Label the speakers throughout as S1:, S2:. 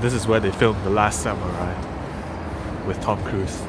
S1: this is where they filmed The Last Samurai with Tom Cruise.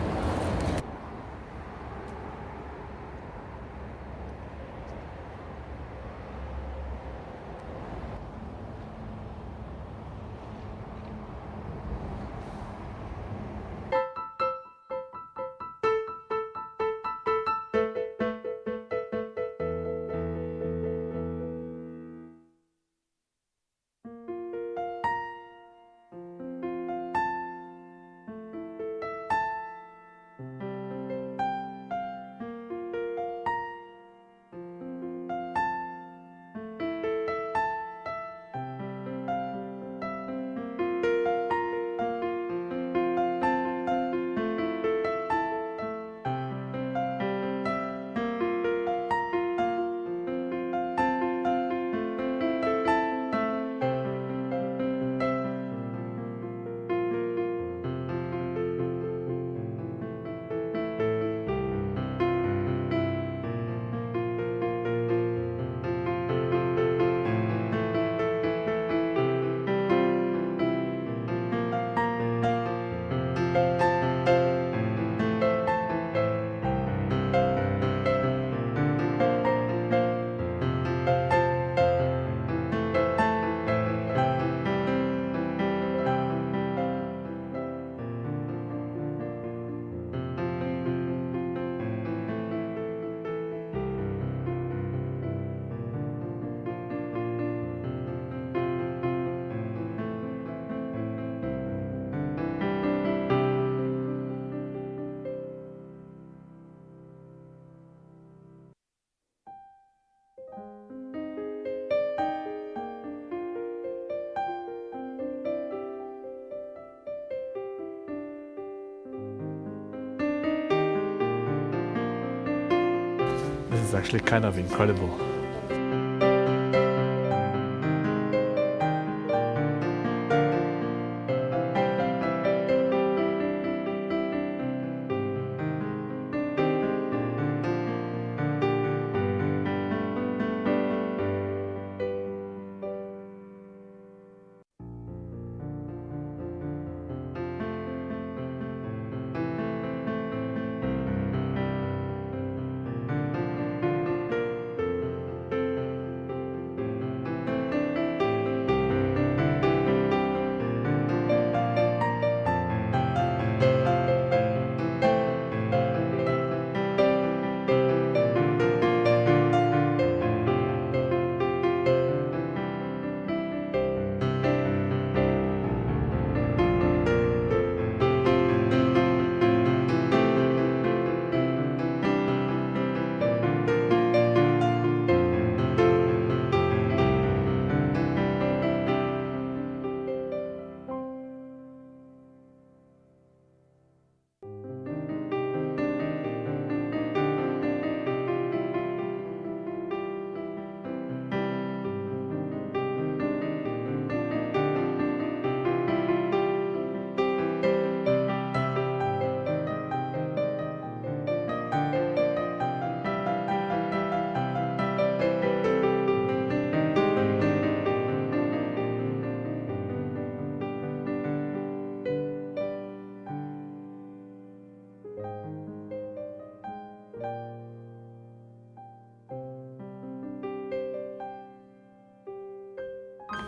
S1: Actually kind of incredible.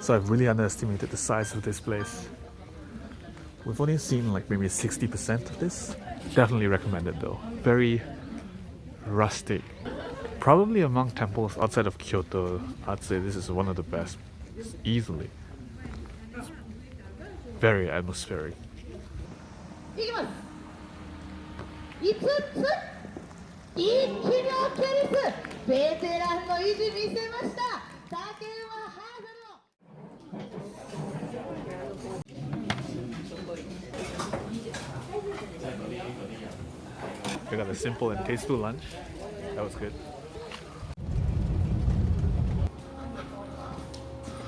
S1: So I've really underestimated the size of this place. We've only seen like maybe 60% of this. Definitely recommend it though. Very rustic. Probably among temples outside of Kyoto, I'd say this is one of the best. Easily. Very atmospheric. We got a simple and tasteful lunch. That was good.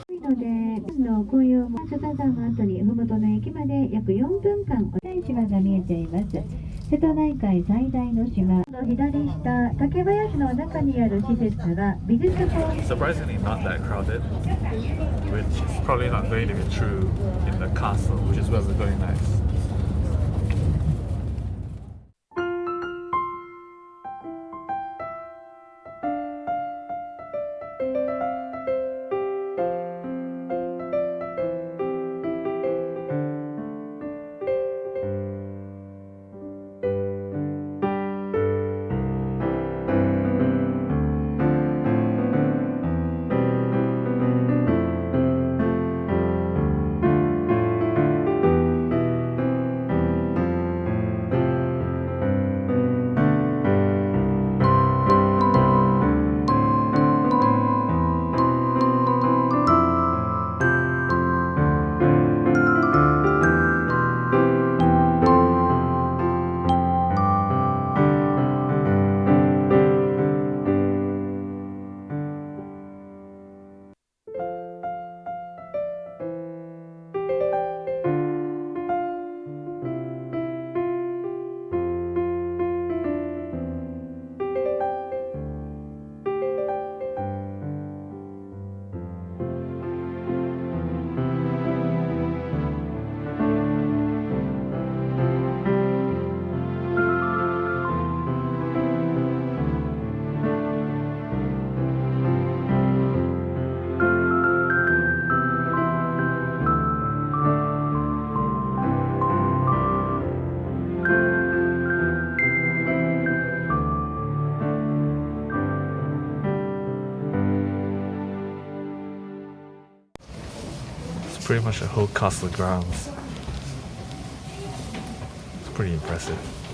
S2: ので、の紅葉も笹山の後に麓の駅まで約4分間お大市場が見えています。瀬戸内海最大の島の左下竹林の中にある施設は美術館
S1: Surprisingly, not that crowded, which is probably not going to be true in the castle, which is where we're going next. Pretty much a whole castle grounds. It's pretty impressive.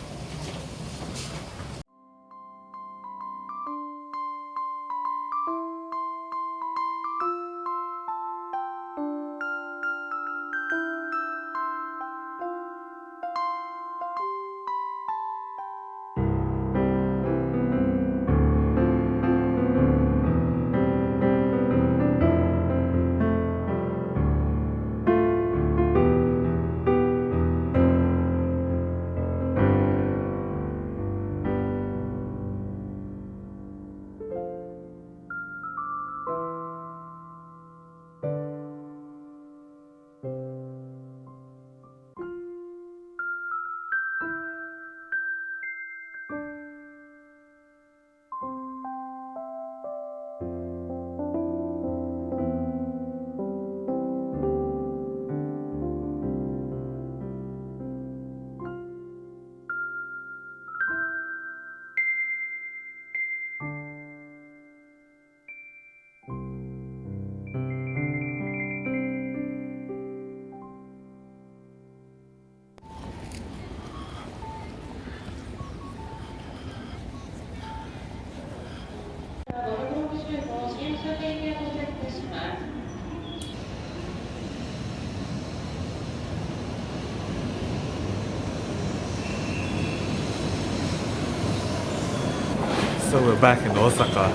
S1: So we're back in Osaka.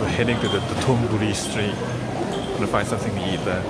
S1: We're heading to the, Dotonbori street to find something to eat there.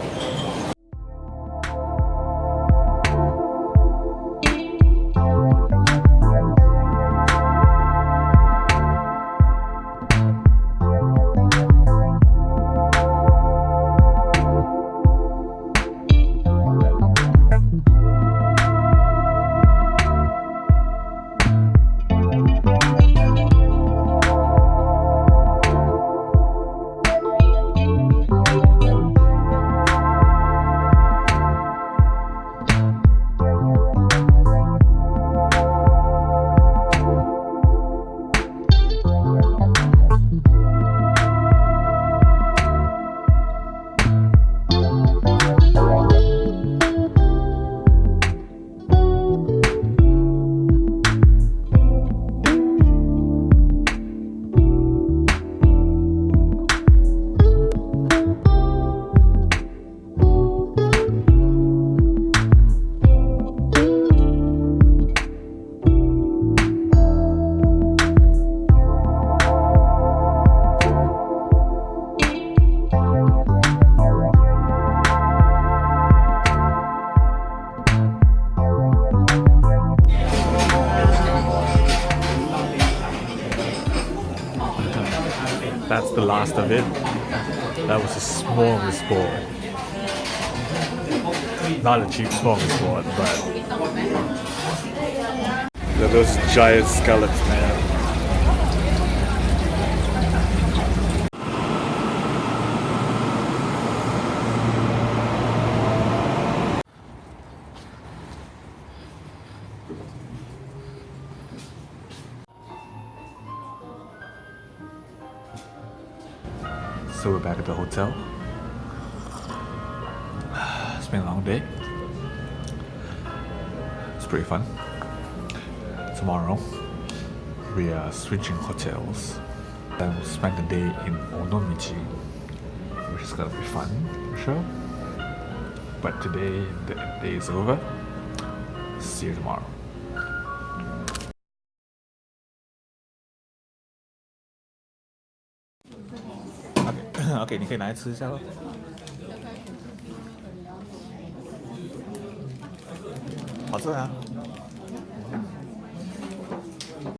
S1: Last of it. That was a smorgasbord. Not a cheap smorgasbord, but Look at those giant scallops, man. So we're back at the hotel. It's been a long day. It's pretty fun. Tomorrow, we are switching hotels and we'll spend the day in Onomichi, which is gonna be fun for sure. But today, the day is over. See you tomorrow. OK，你可以拿来吃一下喽。好吃啊！